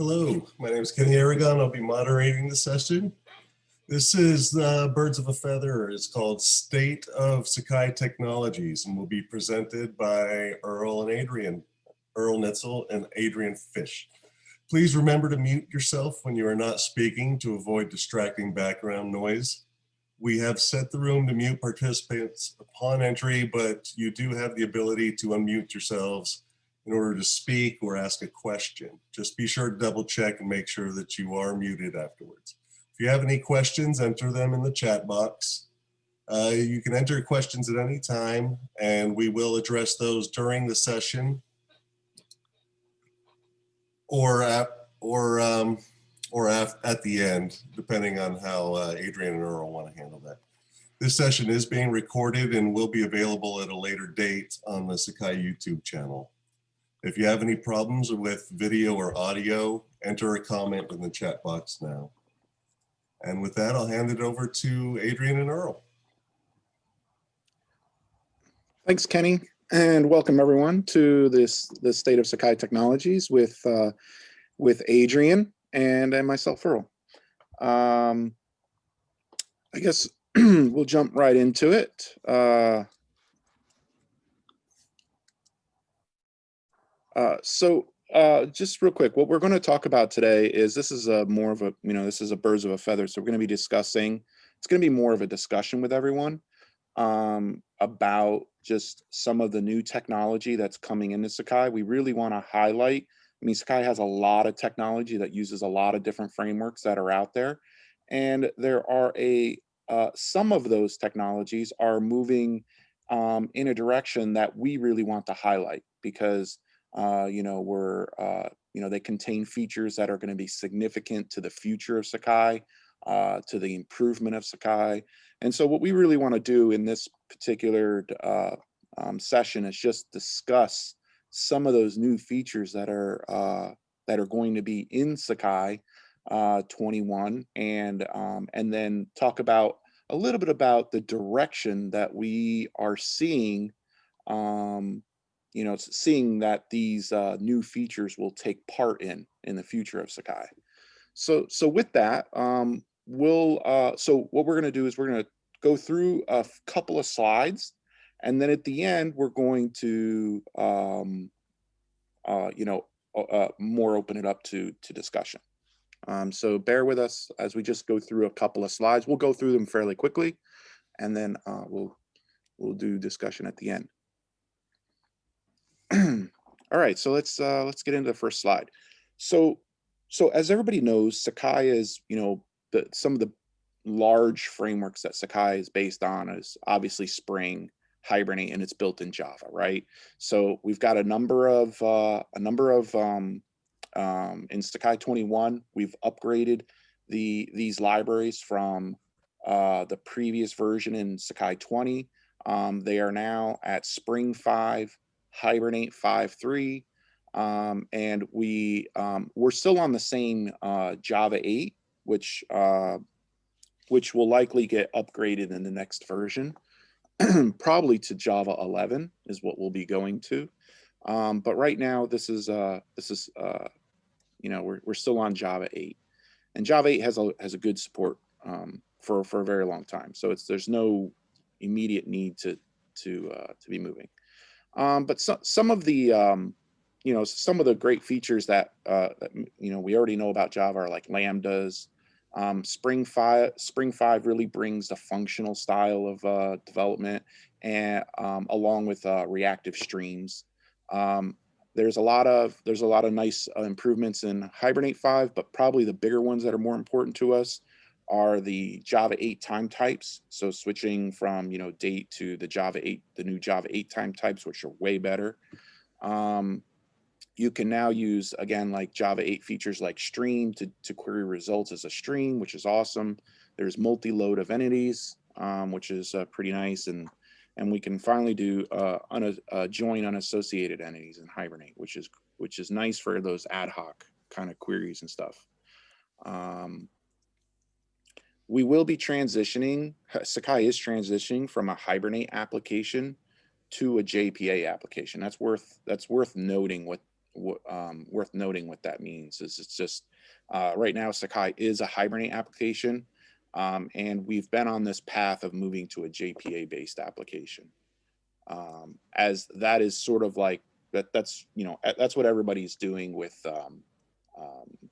Hello, my name is Kenny Aragon. I'll be moderating the session. This is the Birds of a Feather. It's called State of Sakai Technologies and will be presented by Earl and Adrian, Earl Nietzel and Adrian Fish. Please remember to mute yourself when you are not speaking to avoid distracting background noise. We have set the room to mute participants upon entry, but you do have the ability to unmute yourselves in order to speak or ask a question. Just be sure to double check and make sure that you are muted afterwards. If you have any questions, enter them in the chat box. Uh, you can enter questions at any time and we will address those during the session or at, or um, or at, at the end, depending on how uh, Adrian and Earl want to handle that. This session is being recorded and will be available at a later date on the Sakai YouTube channel. If you have any problems with video or audio, enter a comment in the chat box now. And with that, I'll hand it over to Adrian and Earl. Thanks, Kenny, and welcome everyone to this the state of Sakai Technologies with uh, with Adrian and and myself, Earl. Um, I guess we'll jump right into it. Uh, uh, so uh, just real quick, what we're going to talk about today is this is a more of a, you know, this is a birds of a feather. So we're going to be discussing, it's going to be more of a discussion with everyone um, about just some of the new technology that's coming into Sakai. We really want to highlight, I mean, Sakai has a lot of technology that uses a lot of different frameworks that are out there. And there are a, uh, some of those technologies are moving um, in a direction that we really want to highlight because uh, you know, we're, uh, you know, they contain features that are going to be significant to the future of Sakai, uh, to the improvement of Sakai. And so what we really want to do in this particular uh, um, session is just discuss some of those new features that are uh, that are going to be in Sakai uh, 21 and um, and then talk about a little bit about the direction that we are seeing um, you know, seeing that these uh, new features will take part in in the future of Sakai. So, so with that, um, we'll, uh, so what we're going to do is we're going to go through a couple of slides, and then at the end, we're going to, um, uh, you know, uh, more open it up to, to discussion. Um, so bear with us as we just go through a couple of slides. We'll go through them fairly quickly, and then uh, we'll, we'll do discussion at the end. All right, so let's uh, let's get into the first slide. So, so as everybody knows, Sakai is you know the some of the large frameworks that Sakai is based on is obviously Spring, Hibernate, and it's built in Java, right? So we've got a number of uh, a number of um, um, in Sakai 21, we've upgraded the these libraries from uh, the previous version in Sakai 20. Um, they are now at Spring 5, Hibernate 5.3, um, and we um, we're still on the same uh, Java 8, which uh, which will likely get upgraded in the next version, probably to Java 11 is what we'll be going to. Um, but right now, this is uh, this is uh, you know we're we're still on Java 8, and Java 8 has a has a good support um, for for a very long time. So it's there's no immediate need to to uh, to be moving. Um, but so, some of the, um, you know, some of the great features that, uh, that, you know, we already know about Java are like Lambdas. Um, Spring 5 Spring 5 really brings the functional style of uh, development and um, along with uh, reactive streams. Um, there's a lot of there's a lot of nice uh, improvements in Hibernate 5, but probably the bigger ones that are more important to us are the Java 8 time types. So switching from, you know, date to the Java 8, the new Java 8 time types, which are way better. Um, you can now use, again, like Java 8 features like stream to, to query results as a stream, which is awesome. There's multi-load of entities, um, which is uh, pretty nice. And, and we can finally do uh, un uh, join unassociated entities in Hibernate, which is, which is nice for those ad hoc kind of queries and stuff. Um, we will be transitioning, Sakai is transitioning from a Hibernate application to a JPA application. That's worth that's worth noting what wh- um, worth noting what that means is it's just uh, right now Sakai is a Hibernate application, um, and we've been on this path of moving to a JPA based application. Um, as that is sort of like that. That's you know that's what everybody's doing with um, um,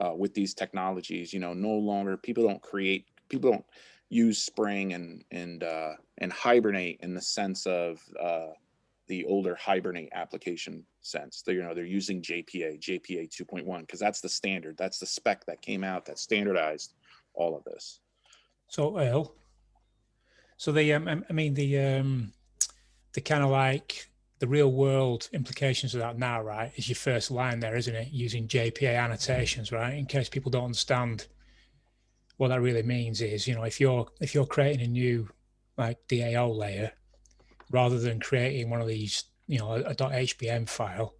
uh, with these technologies. You know, no longer people don't create people don't use Spring and and uh, and Hibernate in the sense of uh, the older Hibernate application sense. They you know they're using JPA JPA 2.1 because that's the standard. That's the spec that came out that standardized all of this. So Earl, so the um, I mean the um, the kind of like the real world implications of that now, right? Is your first line there, isn't it? Using JPA annotations, right? In case people don't understand what that really means is, you know, if you're if you're creating a new like DAO layer, rather than creating one of these, you know, a, a .hbm file,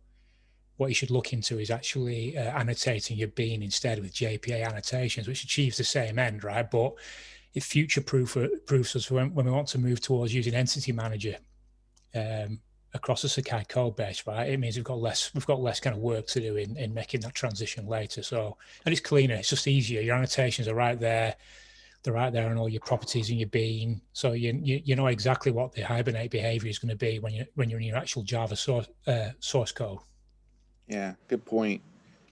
what you should look into is actually uh, annotating your bean instead with JPA annotations, which achieves the same end, right? But it future proof proofs us when, when we want to move towards using Entity Manager um, across the Sakai code base, right? It means we've got less we've got less kind of work to do in, in making that transition later. So and it's cleaner, it's just easier. Your annotations are right there. They're right there on all your properties in your bean. So you, you you know exactly what the hibernate behavior is going to be when you when you're in your actual Java source uh, source code. Yeah, good point.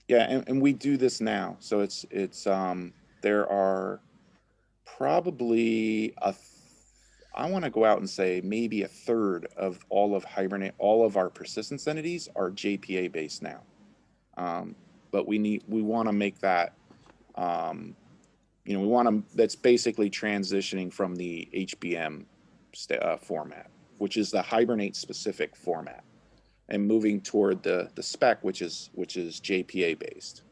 Yeah, and, and we do this now. So it's it's um there are probably a I want to go out and say maybe a third of all of Hibernate, all of our persistence entities are JPA based now. Um, but we need we want to make that um, you know we want to that's basically transitioning from the HBM uh, format, which is the Hibernate specific format and moving toward the the spec which is which is JPA based.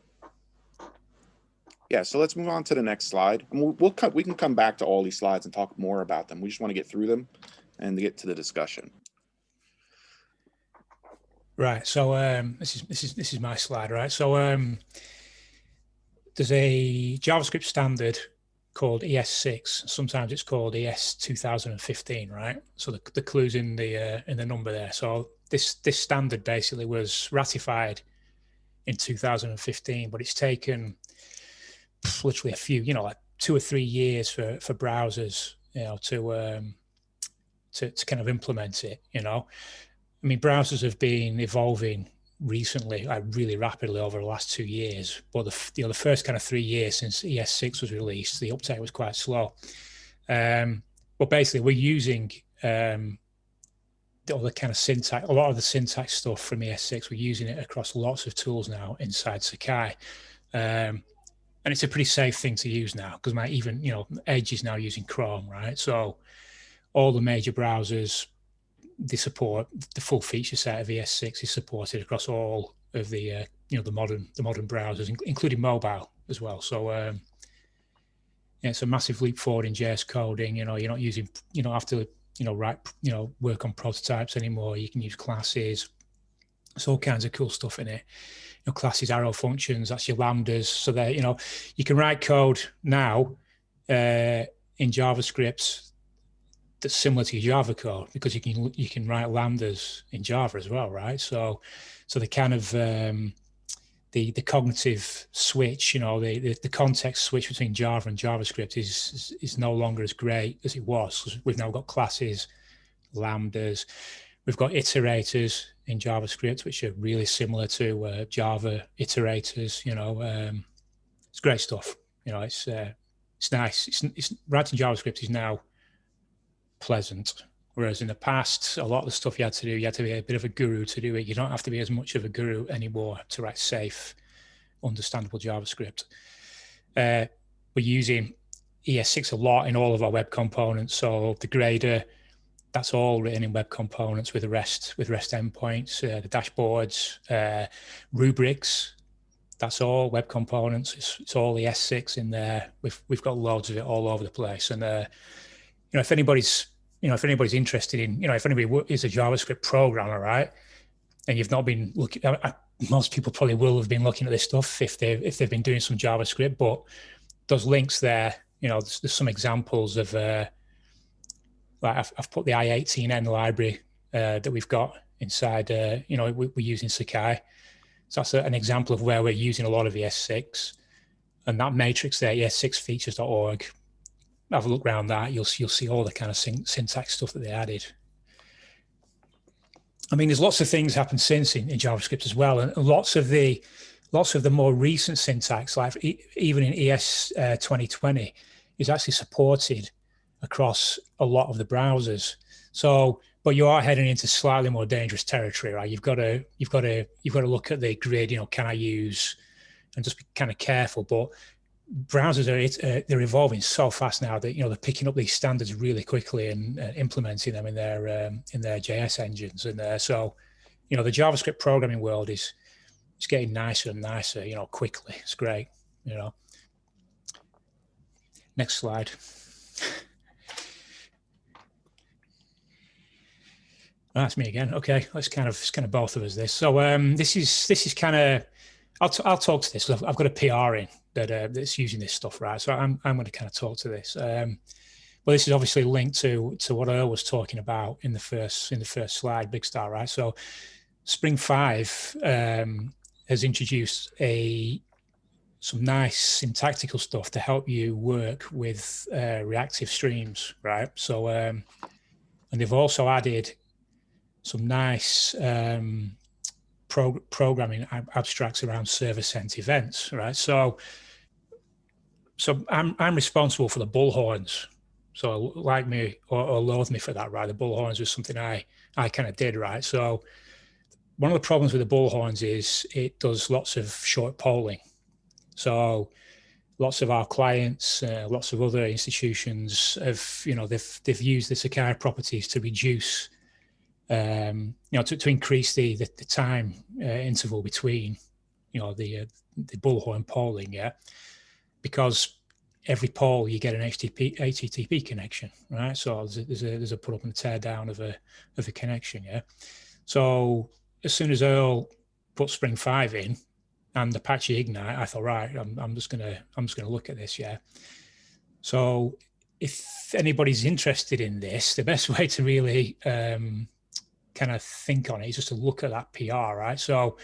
Yeah, so let's move on to the next slide. And we'll, we'll cut, we can come back to all these slides and talk more about them. We just want to get through them and get to the discussion. Right. So um, this is this is this is my slide, right? So um, there's a JavaScript standard called ES6. Sometimes it's called ES 2015, right? So the, the clues in the uh, in the number there. So this this standard basically was ratified in 2015, but it's taken literally a few, you know, like two or three years for for browsers, you know, to um, to to kind of implement it. You know, I mean, browsers have been evolving recently, like really rapidly over the last two years. But the you know the first kind of three years since ES6 was released, the uptake was quite slow. Um, but basically, we're using um, all the kind of syntax, a lot of the syntax stuff from ES6. We're using it across lots of tools now inside Sakai. Um, and it's a pretty safe thing to use now because my even you know Edge is now using Chrome, right? So all the major browsers they support the full feature set of ES6 is supported across all of the uh, you know the modern the modern browsers, including mobile as well. So um, yeah, it's a massive leap forward in JS coding. You know, you're not using you know have to you know write you know work on prototypes anymore. You can use classes. There's all kinds of cool stuff in it you know, classes, arrow functions, that's your lambdas. So that, you know, you can write code now uh, in JavaScript that's similar to Java code because you can you can write lambdas in Java as well, right? So so the kind of um, the the cognitive switch, you know, the, the, the context switch between Java and JavaScript is, is is no longer as great as it was. We've now got classes, lambdas, we've got iterators in JavaScript, which are really similar to uh, Java iterators. You know, um, it's great stuff. You know, it's uh, it's nice. It's, it's writing JavaScript is now pleasant, whereas in the past, a lot of the stuff you had to do, you had to be a bit of a guru to do it. You don't have to be as much of a guru anymore to write safe, understandable JavaScript. Uh, we're using ES6 a lot in all of our web components. So the grader, that's all written in web components with REST with REST endpoints, uh, the dashboards, uh, rubrics. That's all web components. It's, it's all the S6 in there. We've we've got loads of it all over the place. And uh, you know, if anybody's you know if anybody's interested in you know if anybody is a JavaScript programmer, right, and you've not been looking, I, most people probably will have been looking at this stuff if they if they've been doing some JavaScript. But those links there, you know, there's, there's some examples of uh, like I've, I've put the i18n library uh, that we've got inside, uh, you know, we, we're using Sakai. So that's a, an example of where we're using a lot of ES6. And that matrix there, es6features.org, have a look around that. You'll, see, you'll see all the kind of syn syntax stuff that they added. I mean, there's lots of things happened since in, in JavaScript as well. And lots of the lots of the more recent syntax, like even in ES uh, 2020, is actually supported across a lot of the browsers. So, but you are heading into slightly more dangerous territory, right? You've got to, you've got to, you've got to look at the grid. You know, can I use, and just be kind of careful. But browsers are uh, they're evolving so fast now that you know they're picking up these standards really quickly and uh, implementing them in their um, in their JS engines. And uh, so, you know, the JavaScript programming world is it's getting nicer and nicer. You know, quickly. It's great. You know. Next slide. That's me again. Okay, let's kind of it's kind of both of us this. So um, this is this is kind of I'll t- I'll talk to this. I've, I've got a PR in that uh, that's using this stuff, right? So I'm I'm going to kind of talk to this. Um, well, this is obviously linked to to what Earl was talking about in the first in the first slide, Big Star, right? So Spring Five um, has introduced a some nice syntactical stuff to help you work with uh, reactive streams, right? So um, and they've also added some nice um, pro programming abstracts around server sent events, right? So, so I'm I'm responsible for the bullhorns. So like me or, or loathe me for that, right? The bullhorns was something I I kind of did, right? So one of the problems with the bullhorns is it does lots of short polling. So lots of our clients, uh, lots of other institutions have, you know, they've they've used the Sakai properties to reduce um, you know, to, to increase the, the, the time uh, interval between, you know, the, uh, the bullhorn polling, yeah, because every poll you get an HTTP, HTTP connection, right? So there's a, there's a, there's a put up and tear down of a, of a connection, yeah? So as soon as Earl put Spring 5 in and Apache Ignite, I thought, right, I'm, I'm just gonna, I'm just gonna look at this, yeah? So if anybody's interested in this, the best way to really um, kind of think on it? it is just to look at that PR, right? So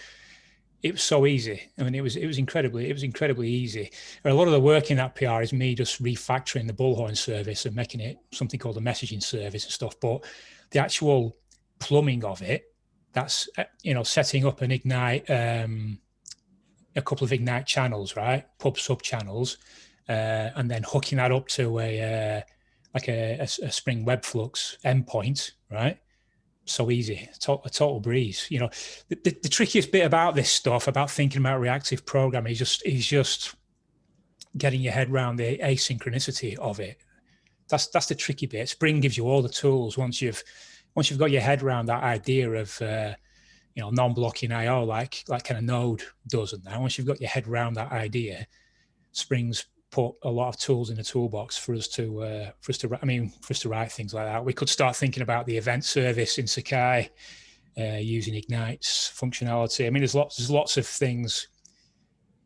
it was so easy. I mean, it was it was incredibly it was incredibly easy. A lot of the work in that PR is me just refactoring the bullhorn service and making it something called a messaging service and stuff. But the actual plumbing of it, that's uh, you know setting up an ignite, um, a couple of ignite channels, right? Pub sub channels, uh, and then hooking that up to a uh, like a, a, a Spring Webflux endpoint, right? So easy, a total breeze. You know, the, the, the, trickiest bit about this stuff, about thinking about reactive programming, is just is just getting your head around the asynchronicity of it. That's that's the tricky bit. Spring gives you all the tools once you've once you've got your head around that idea of uh, you know non-blocking I/O like like kind of Node does, and that once you've got your head around that idea, Spring's put a lot of tools in the toolbox for us to uh, for us to I mean for us to write things like that. We could start thinking about the event service in Sakai uh, using Ignite's functionality. I mean, there's lots there's lots of things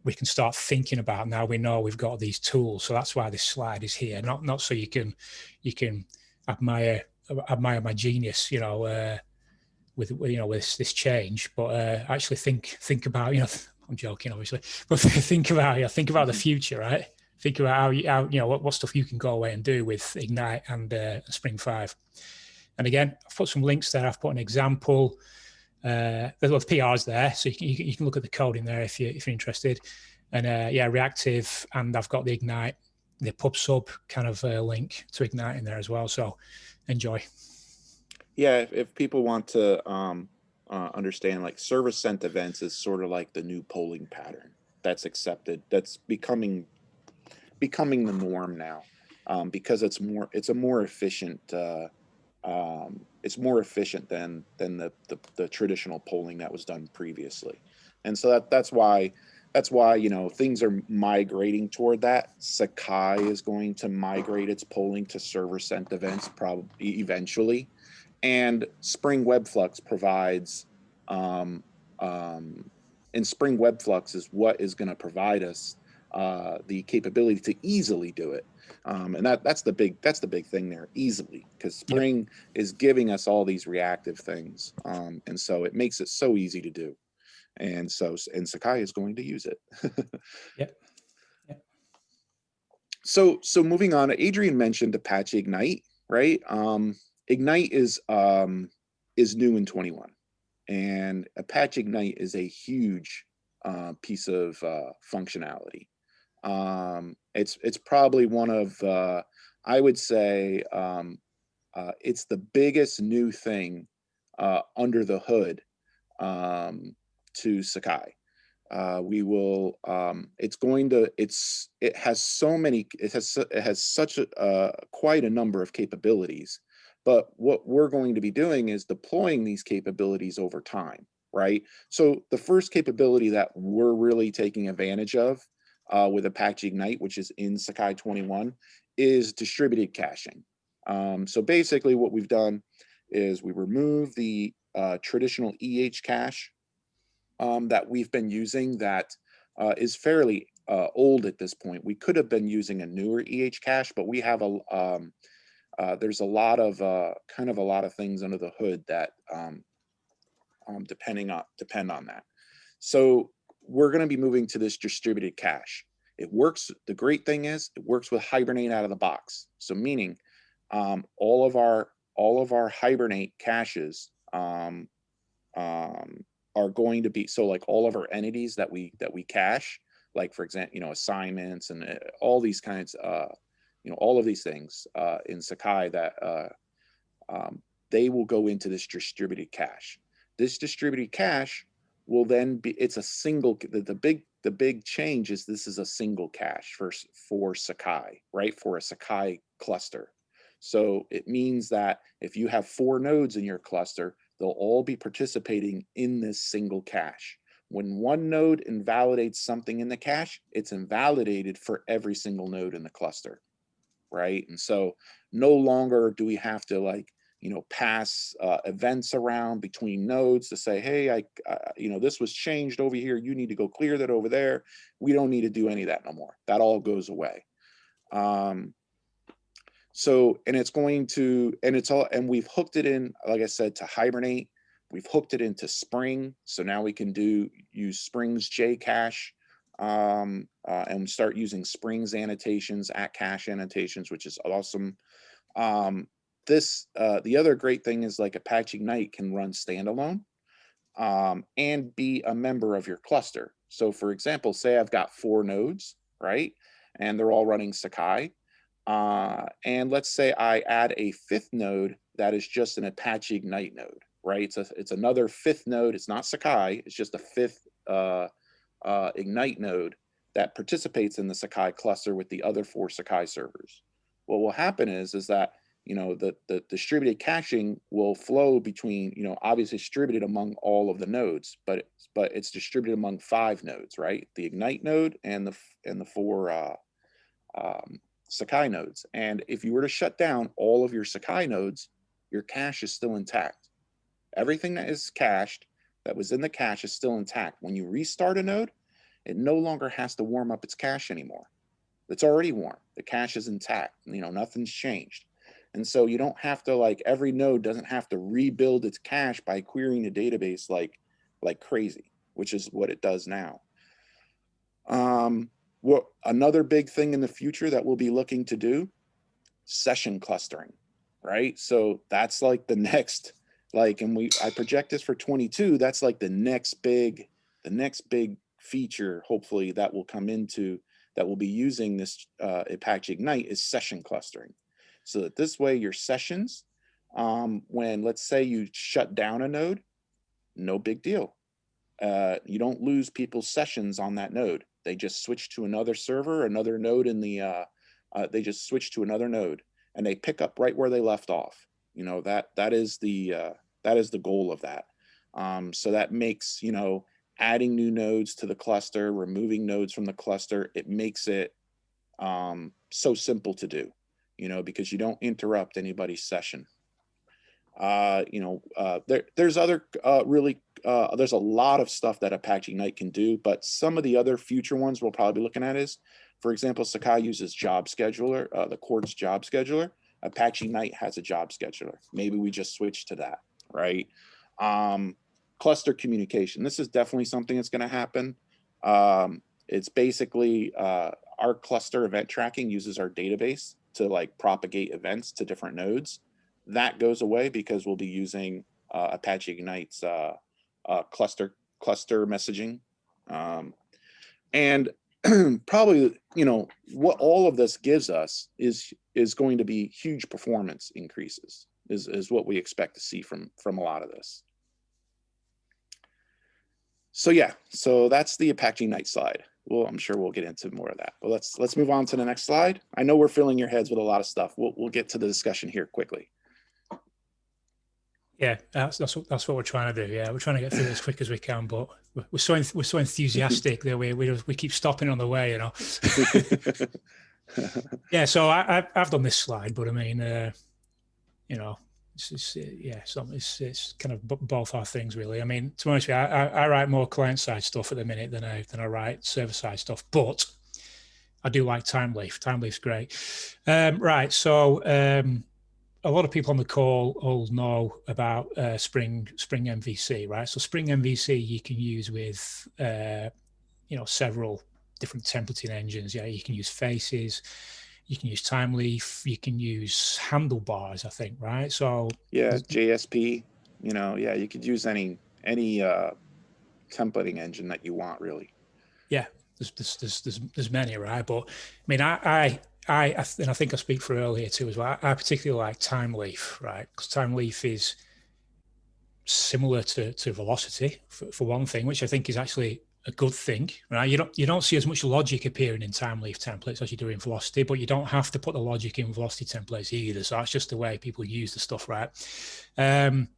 we can start thinking about now. We know we've got these tools, so that's why this slide is here. Not not so you can you can admire admire my genius, you know, uh, with you know with this change, but uh, actually think think about you know. I'm joking, obviously, but think about yeah, think about the future, right? Think about how you, how, you know, what, what stuff you can go away and do with Ignite and uh, Spring 5. And again, I've put some links there. I've put an example. Uh, there's a lot of PRs there, so you can, you can look at the code in there if, you, if you're interested. And uh, yeah, reactive, and I've got the Ignite, the pub sub kind of uh, link to Ignite in there as well. So enjoy. Yeah, if, if people want to um, uh, understand, like server sent events is sort of like the new polling pattern that's accepted. That's becoming becoming the norm now um, because it's more it's a more efficient uh, um, it's more efficient than than the, the, the traditional polling that was done previously. And so that that's why that's why you know things are migrating toward that. Sakai is going to migrate its polling to server sent events probably eventually. And spring webflux provides um, um, and spring webflux is what is going to provide us uh, the capability to easily do it. Um, and that that's the big that's the big thing there easily because Spring is giving us all these reactive things, um, and so it makes it so easy to do. And so and Sakai is going to use it. Yep. Yep. So so moving on, Adrian mentioned Apache Ignite, right? Um, Ignite is um, is new in 21, and Apache Ignite is a huge uh, piece of uh, functionality. Um, it's it's probably one of uh, I would say um, uh, it's the biggest new thing uh, under the hood um, to Sakai. Uh, we will. Um, it's going to. It's. It has so many. It has. It has such a uh, quite a number of capabilities. But what we're going to be doing is deploying these capabilities over time, right? So the first capability that we're really taking advantage of uh, with Apache Ignite, which is in Sakai 21, is distributed caching. Um, so basically what we've done is we remove the uh, traditional EH cache um, that we've been using that uh, is fairly uh, old at this point. We could have been using a newer EH cache, but we have a, um, uh, there's a lot of, uh, kind of a lot of things under the hood that um, um, depending on, depend on that. So we're going to be moving to this distributed cache. It works. The great thing is it works with Hibernate out of the box. So meaning um, all of our all of our Hibernate caches um, um, are going to be so like all of our entities that we that we cache, like for example, you know assignments and uh, all these kinds, uh, you know all of these things uh, in Sakai that uh, um, they will go into this distributed cache. This distributed cache will then be it's a single the, the big the big change is this is a single cache for for Sakai, right? For a Sakai cluster. So it means that if you have four nodes in your cluster, they'll all be participating in this single cache. When one node invalidates something in the cache, it's invalidated for every single node in the cluster, right? And so no longer do we have to like you know, pass uh, events around between nodes to say, hey, I, uh, you know, this was changed over here. You need to go clear that over there. We don't need to do any of that no more. That all goes away. Um, so, and it's going to, and it's all, and we've hooked it in, like I said, to Hibernate. We've hooked it into Spring. So now we can do, use Spring's JCache um, uh, and start using Spring's annotations at cache annotations, which is awesome. Um, this uh, the other great thing is like Apache Ignite can run standalone um, and be a member of your cluster. So for example, say I've got four nodes, right? And they're all running Sakai. Uh, and let's say I add a fifth node that is just an Apache Ignite node, right? It's, a, it's another fifth node. It's not Sakai. It's just a fifth uh, uh, Ignite node that participates in the Sakai cluster with the other four Sakai servers. What will happen is, is that you know the the distributed caching will flow between you know obviously distributed among all of the nodes but it's but it's distributed among five nodes right? The ignite node and the and the four uh, um, sakai nodes. And if you were to shut down all of your sakai nodes your cache is still intact. Everything that is cached that was in the cache is still intact. When you restart a node it no longer has to warm up its cache anymore. It's already warm. The cache is intact. You know nothing's changed and so you don't have to like every node doesn't have to rebuild its cache by querying the database like like crazy, which is what it does now. Um, what another big thing in the future that we'll be looking to do, session clustering, right? So that's like the next, like, and we I project this for 22. That's like the next big, the next big feature, hopefully that will come into that will be using this uh, Apache Ignite is session clustering so that this way your sessions, um, when let's say you shut down a node, no big deal. Uh, you don't lose people's sessions on that node. They just switch to another server, another node in the, uh, uh, they just switch to another node and they pick up right where they left off. You know, that, that is the, uh, that is the goal of that. Um, so that makes, you know, adding new nodes to the cluster, removing nodes from the cluster, it makes it um, so simple to do you know, because you don't interrupt anybody's session. Uh, you know, uh, there, there's other uh, really uh, there's a lot of stuff that Apache Ignite can do, but some of the other future ones we'll probably be looking at is, for example, Sakai uses job scheduler, uh, the Quartz job scheduler. Apache Ignite has a job scheduler. Maybe we just switch to that, right? Um, cluster communication. This is definitely something that's going to happen. Um, it's basically uh, our cluster event tracking uses our database to like propagate events to different nodes. That goes away because we'll be using uh, Apache Ignite's uh, uh, cluster cluster messaging. Um, and probably, you know, what all of this gives us is is going to be huge performance increases is, is what we expect to see from from a lot of this. So yeah, so that's the Apache Ignite slide. Well, I'm sure we'll get into more of that. But let's let's move on to the next slide. I know we're filling your heads with a lot of stuff. We'll we'll get to the discussion here quickly. Yeah, that's that's what, that's what we're trying to do. Yeah, we're trying to get through as quick as we can, but we're, we're so we're so enthusiastic that we we we keep stopping on the way, you know. yeah, so I I've, I've done this slide, but I mean, uh, you know, it's, it's yeah, it's, it's it's kind of both our things really. I mean, to be honest you, I, I write more client side stuff at the minute than I than I write server side stuff, but I do like Thymeleaf. Thymeleaf's great. Um, right, so. Um, a lot of people on the call all know about uh, Spring Spring MVC, right? So Spring MVC you can use with uh, you know several different templating engines. Yeah, you can use Faces, you can use Thymeleaf, you can use Handlebars, I think, right? So yeah, JSP. You know, yeah, you could use any any uh, templating engine that you want, really. Yeah, there's there's there's there's, there's many, right? But I mean, I I I, and I think I speak for earlier too as well. I, particularly like Thymeleaf, right? Because Thymeleaf is similar to, to Velocity for, for one thing, which I think is actually a good thing, right? You don't you don't see as much logic appearing in Thymeleaf templates as you do in Velocity, but you don't have to put the logic in Velocity templates either. So that's just the way people use the stuff, right? Um,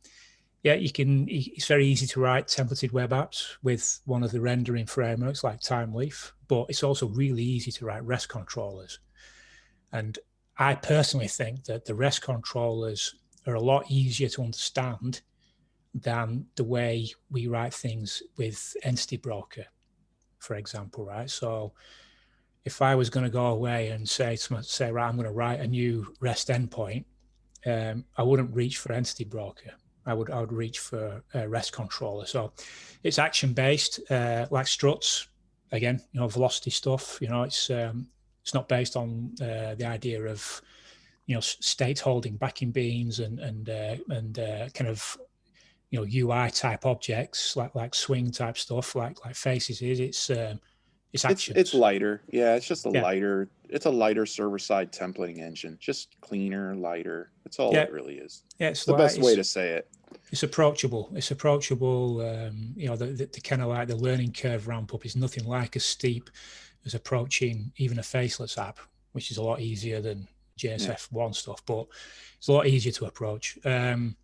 yeah, you can. It's very easy to write templated web apps with one of the rendering frameworks like Thymeleaf, but it's also really easy to write REST controllers. And I personally think that the REST controllers are a lot easier to understand than the way we write things with Entity Broker, for example, right? So if I was going to go away and say, say, right, I'm going to write a new REST endpoint, um, I wouldn't reach for Entity Broker. I would I would reach for a REST controller. So it's action based, uh, like struts. Again, you know, velocity stuff. You know, it's um, it's not based on uh, the idea of you know state holding backing beans and and uh, and uh, kind of you know UI type objects like like swing type stuff like like faces is. It's um, it's actions. It's, it's lighter. Yeah, it's just a yeah. lighter. It's a lighter server side templating engine. Just cleaner, lighter. That's all yeah. it really is. Yeah, it's, it's the best way to say it. It's approachable. It's approachable. Um, you know, the, the, the kind of like the learning curve ramp up is nothing like as steep as approaching even a faceless app, which is a lot easier than JSF one yeah. stuff, but it's a lot easier to approach. Um,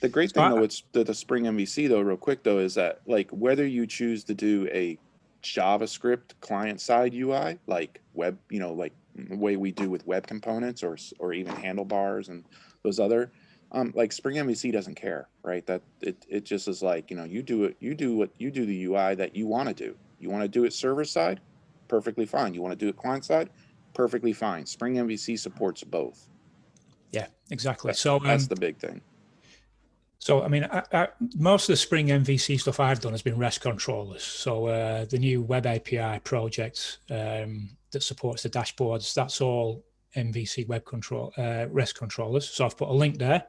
the great thing though, it's the, the Spring MVC though, real quick though, is that like whether you choose to do a JavaScript client side UI, like web, you know, like the way we do with web components or or even handlebars and those other, um, like Spring MVC doesn't care, right? That it it just is like you know you do it, you do what you do the UI that you want to do. You want to do it server side, perfectly fine. You want to do it client side, perfectly fine. Spring MVC supports both. Yeah, exactly. so that's um, the big thing. So, I mean, I, I, most of the Spring MVC stuff I've done has been REST controllers. So uh, the new Web API project um, that supports the dashboards, that's all MVC web control uh, REST controllers. So I've put a link there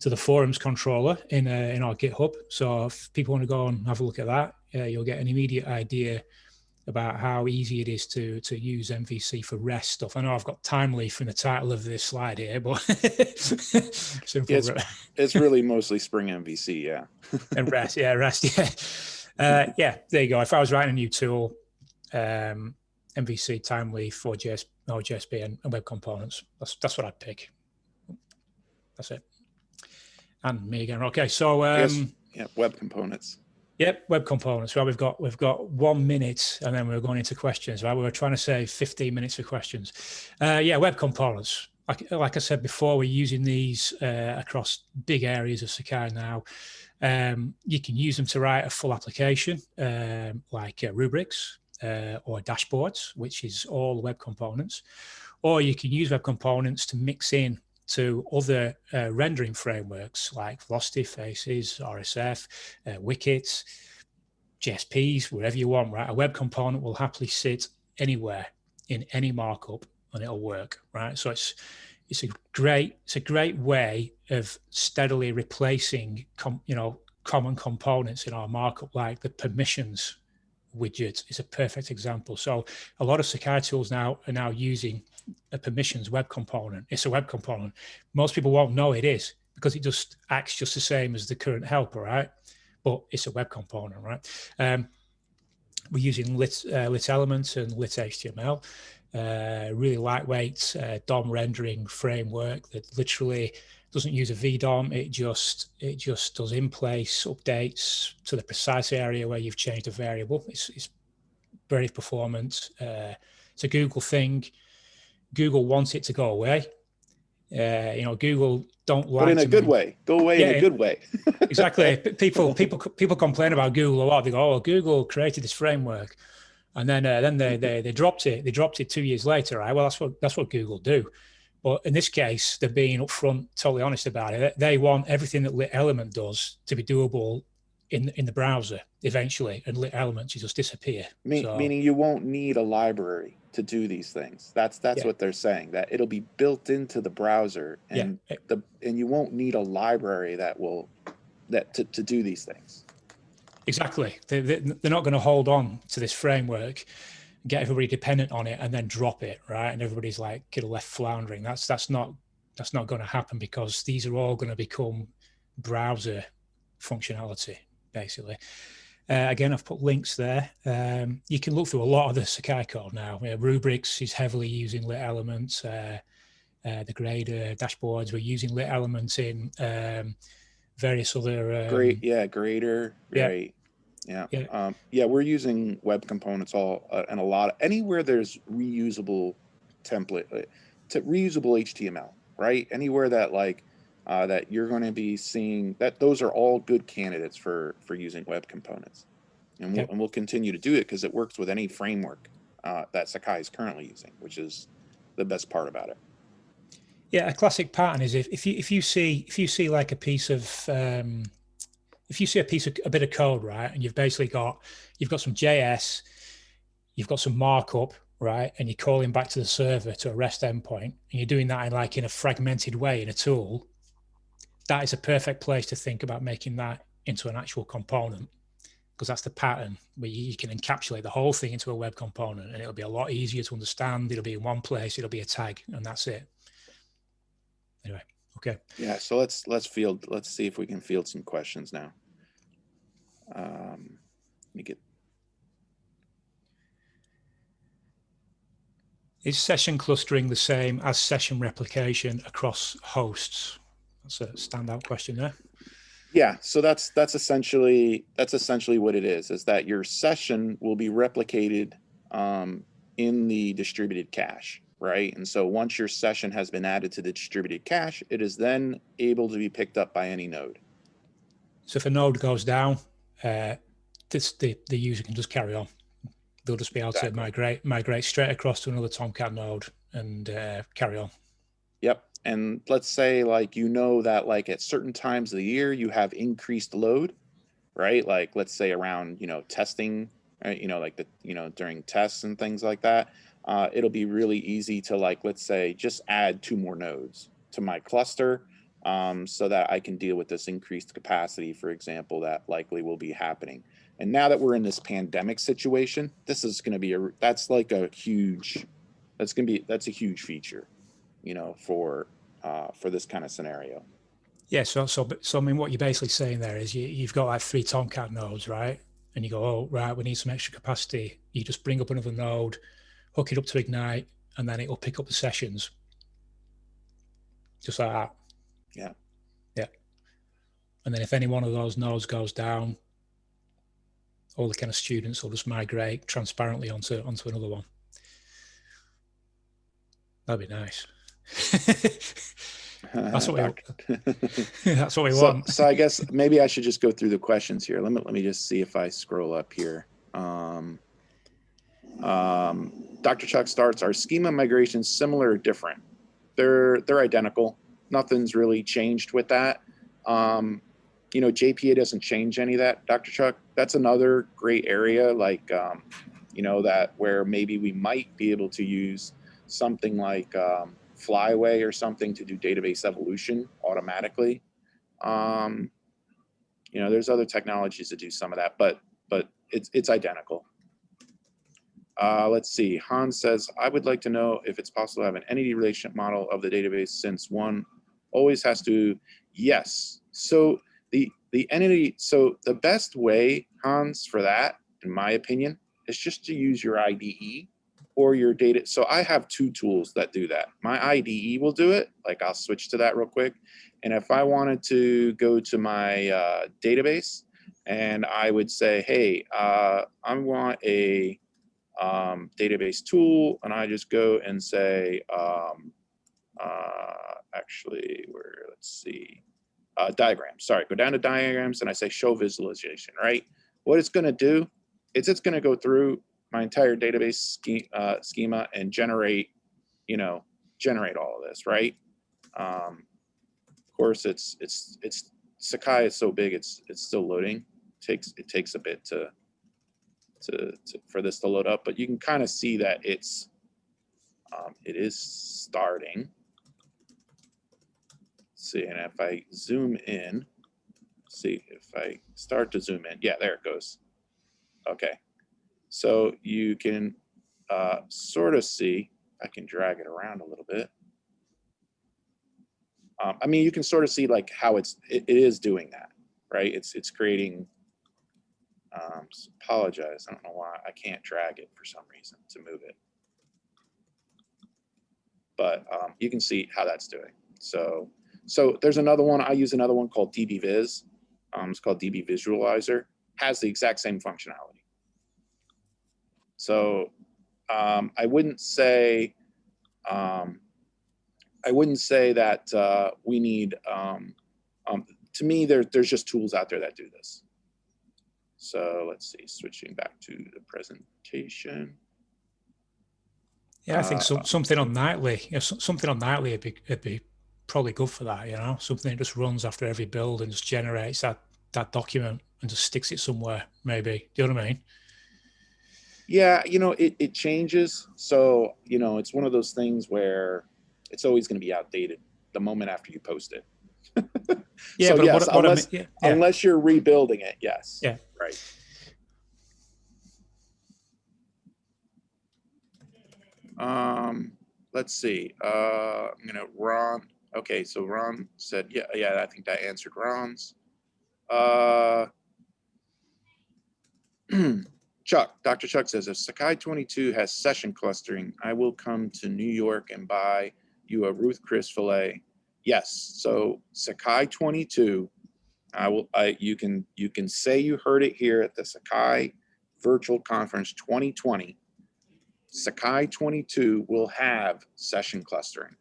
to the forums controller in uh, in our GitHub. So if people want to go and have a look at that, uh, you'll get an immediate idea about how easy it is to to use MVC for REST stuff. I know I've got Thymeleaf in the title of this slide here, but it's, it's really mostly Spring MVC, yeah. and REST, yeah, REST, yeah. Uh, yeah, there you go. If I was writing a new tool, um, MVC, Thymeleaf, for JS, no, JSP, and, and web components, that's that's what I'd pick. That's it. And me again. Okay, so um, yes. yeah, web components. Yep, web components. Well, we've got we've got one minute, and then we're going into questions. Right, we were trying to save fifteen minutes for questions. Uh, yeah, web components. Like like I said before, we're using these uh, across big areas of Sakai now. Um, you can use them to write a full application um, like uh, rubrics uh, or dashboards, which is all web components. Or you can use web components to mix in to other uh, rendering frameworks like Velocity, Faces, RSF, uh, Wickets, JSPs, wherever you want, right? A web component will happily sit anywhere in any markup and it'll work, right? So it's it's a great it's a great way of steadily replacing com, you know common components in our markup like the permissions widget is a perfect example so a lot of sakai tools now are now using a permissions web component it's a web component most people won't know it is because it just acts just the same as the current helper right but it's a web component right um, we're using lit uh, lit elements and lit html uh, really lightweight uh, DOM rendering framework that literally doesn't use a VDOM. It just it just does in place updates to the precise area where you've changed a variable. It's, it's very performant. Uh, it's a Google thing. Google wants it to go away. Uh, you know, Google don't like. But in a good way. Go away Yeah, in a good way. exactly. People people people complain about Google a lot. They go, "Oh, Google created this framework." and then uh, then they, they they dropped it. They dropped it two years later, right? Well, that's what that's what Google do. But in this case, they're being upfront, totally honest about it. They want everything that Lit Element does to be doable in in the browser eventually, and Lit elements just disappear. Me- So- Meaning you won't need a library to do these things. That's that's Yeah. what they're saying. That it'll be built into the browser, Yeah. and the and you won't need a library that will that to, to do these things. Exactly. They, they, they're not going to hold on to this framework, get everybody dependent on it, and then drop it, right? And everybody's like of left floundering. That's that's not that's not going to happen because these are all going to become browser functionality, basically. Uh, again, I've put links there. Um, you can look through a lot of the Sakai code now. Yeah, Rubrics is heavily using lit elements. Uh, uh, the grader dashboards, we're using lit elements in um, various other. Um, Great, yeah, grader, yeah. great. Yeah, Yeah. Um, yeah, we're using web components all uh, and a lot. anywhere there's reusable template, uh, to reusable HTML, right? Anywhere that like uh, that you're going to be seeing that those are all good candidates for for using web components, and we'll, Okay. and we'll continue to do it because it works with any framework uh, that Sakai is currently using, which is the best part about it. Yeah, a classic pattern is if, if you if you see if you see like a piece of um, if you see a piece of a bit of code right, and you've basically got you've got some JS, you've got some markup right, and you're calling back to the server to a REST endpoint, and you're doing that in like in a fragmented way in a tool. That is a perfect place to think about making that into an actual component because that's the pattern where you, can encapsulate the whole thing into a web component, and it'll be a lot easier to understand. It'll be in one place. It'll be a tag, and that's it. Anyway, okay. Yeah, so let's let's field let's see if we can field some questions now. Um, let me get Is session clustering the same as session replication across hosts? That's a standout question there. yeah, so that's that's essentially that's essentially what it is. Is that your session will be replicated um, in the distributed cache, right? And so once your session has been added to the distributed cache, it is then able to be picked up by any node. So if a node goes down, uh, this, the, the user can just carry on. They'll just be able Exactly. to migrate migrate straight across to another Tomcat node and uh, carry on. And let's say like you know that like at certain times of the year you have increased load, right? Like let's say around, you know, testing, right? You know, like the, you know, during tests and things like that. Uh, it'll be really easy to like, let's say, just add two more nodes to my cluster um, so that I can deal with this increased capacity, for example, that likely will be happening. And now that we're in this pandemic situation, this is going to be a, that's like a huge, that's going to be, that's a huge feature you know, for uh, for this kind of scenario. Yeah, so so so I mean, what you're basically saying there is you, you've got like three Tomcat nodes, right? And you go, oh right, we need some extra capacity. You just bring up another node, hook it up to Ignite, and then it'll pick up the sessions, just like that. Yeah. Yeah. And then if any one of those nodes goes down, all the kind of students will just migrate transparently onto onto another one. That'd be nice. That's what we That's what we so, want. so I guess maybe I should just go through the questions here. Let me let me just see if I scroll up here. Um, um, Dr. Chuck starts. Are schema migrations similar or different? They're they're identical. Nothing's really changed with that. Um, you know, JPA doesn't change any of that. Dr. Chuck, that's another great area. Like, um, you know, that where maybe we might be able to use something like um, Flyway or something to do database evolution automatically. Um, you know, there's other technologies that do some of that, but but it's it's identical. Uh, let's see. Hans says, I would like to know if it's possible to have an entity relationship model of the database since one always has to, yes. So the the entity, so the best way, Hans, for that, in my opinion, is just to use your IDE or your data. So I have two tools that do that. My IDE will do it. Like I'll switch to that real quick. And if I wanted to go to my uh, database and I would say, hey, uh, I want a um, database tool, and I just go and say, um, uh, actually, where, let's see, uh, diagrams. Sorry, go down to diagrams and I say show visualization, right? What it's going to do is it's going to go through my entire database uh, schema and generate, you know, generate all of this, right? Um, of course, it's it's it's Sakai is so big, it's it's still loading. takes it takes a bit to, to to for this to load up, but you can kind of see that it's um, it is starting. See, and if I zoom in, see if I start to zoom in, yeah, there it goes. Okay, so you can uh, sort of see, I can drag it around a little bit. Um, I mean, you can sort of see like how it's, it, it is doing that, right? It's, it's creating, um, apologize, I don't know why, I can't drag it for some reason to move it. But um, you can see how that's doing. So, so there's another one, I use another one called DB Um, it's called DB Visualizer, has the exact same functionality. So um, I wouldn't say, um, I wouldn't say that uh, we need, um, um, to me, there, there's just tools out there that do this. So let's see, switching back to the presentation. Yeah, I think uh, some, something on nightly, you know, something on nightly would be, would be probably good for that. You know, something that just runs after every build and just generates that that document and just sticks it somewhere. Maybe. Do you know what I mean? Yeah, you know, it, it changes. So, you know, it's one of those things where it's always going to be outdated the moment after you post it. Yeah, So but yes, what, what I unless- mean, yeah, yeah. Unless you're rebuilding it, yes. Yeah. Right. Um, let's see, uh, I'm gonna, Ron, okay, so Ron said, yeah, yeah, I think that answered Ron's. Uh, Chuck, Dr. Chuck says, if Sakai 22 has session clustering, I will come to New York and buy you a Ruth Chris filet. Yes, so Sakai 22, I will, I, you can, you can say you heard it here at the Sakai Virtual Conference 2020. Sakai 22 will have session clustering.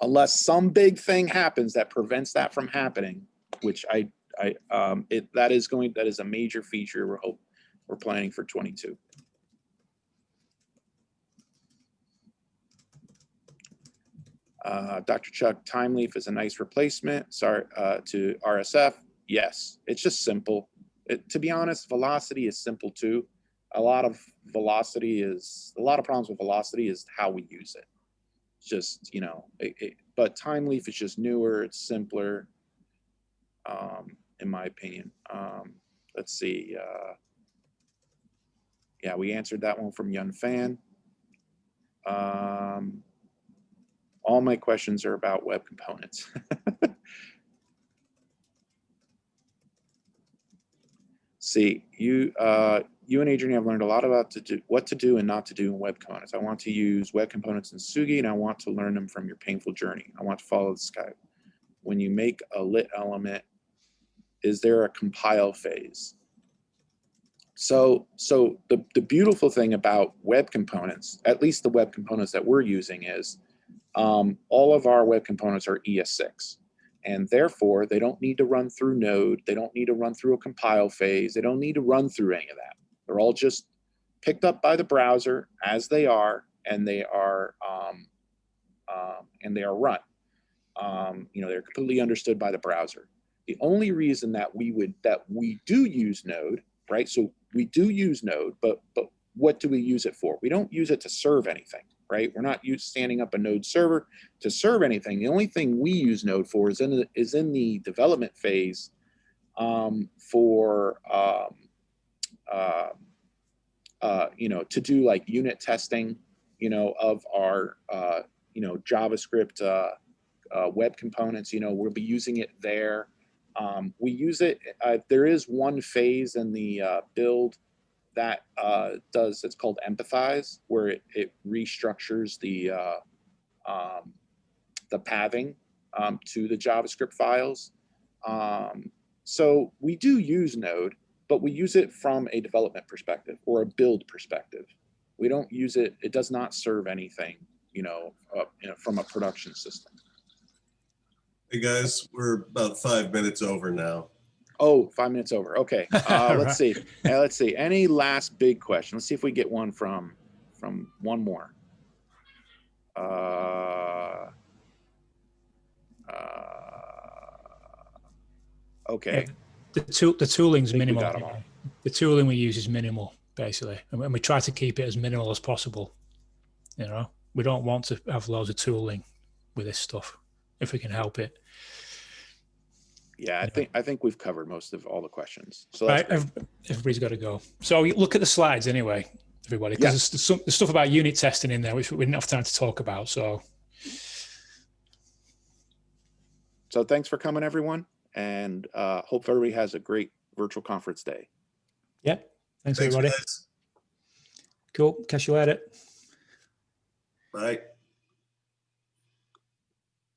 Unless some big thing happens that prevents that from happening, which I, I, um, it, that is going, that is a major feature we're hope, we're planning for 22. Uh, Dr. Chuck, Thymeleaf is a nice replacement, sorry, uh, to RSF. Yes, it's just simple. It, to be honest, velocity is simple too. A lot of velocity is, a lot of problems with velocity is how we use it. Just, you know, it, it, but Thymeleaf is just newer, it's simpler, um, in my opinion. Um, let's see. Uh, yeah, we answered that one from Yun Fan. Um, all my questions are about web components. See, you, uh, you and Adrian have learned a lot about to do, what to do and not to do in web components. I want to use web components in Tsugi and I want to learn them from your painful journey. I want to follow the sky. When you make a lit element, is there a compile phase? So, so the, the beautiful thing about web components, at least the web components that we're using is um, all of our web components are ES6 and therefore they don't need to run through node. They don't need to run through a compile phase. They don't need to run through any of that. They're all just picked up by the browser as they are and they are, um, um, and they are run. Um, you know, they're completely understood by the browser. The only reason that we would, that we do use node right? So we do use Node, but but what do we use it for? We don't use it to serve anything, right? We're not use, standing up a Node server to serve anything. The only thing we use Node for is in the, is in the development phase um, for um, uh, uh, you know to do like unit testing, you know, of our uh, you know JavaScript uh, uh, web components. You know, we'll be using it there. Um, we use it, uh, there is one phase in the uh, build that uh, does, it's called empathize, where it, it restructures the, uh, um, the pathing um, to the JavaScript files. Um, so we do use Node, but we use it from a development perspective or a build perspective. We don't use it, it does not serve anything, you know, uh, you know from a production system. Hey, guys, we're about five minutes over now. Oh, five minutes over. Okay. Uh, let's see. Uh, let's see. Any last big question? Let's see if we get one from from one more. Uh, uh, okay. The tool, the tooling's think we minimal. got 'em all. The tooling we use is minimal, basically, and we- and we try to keep it as minimal as possible. You know, we don't want to have loads of tooling with this stuff if we can help it. Yeah, I think I think we've covered most of all the questions. So Right, that's ev- everybody's got to go. So you look at the slides anyway, everybody, because Yeah. there's, there's, some, there's stuff about unit testing in there which we didn't have time to talk about. So so thanks for coming, everyone, and uh, hope everybody has a great virtual conference day. yeah, thanks, Thanks, everybody. guys. Cool. Catch you later. Bye.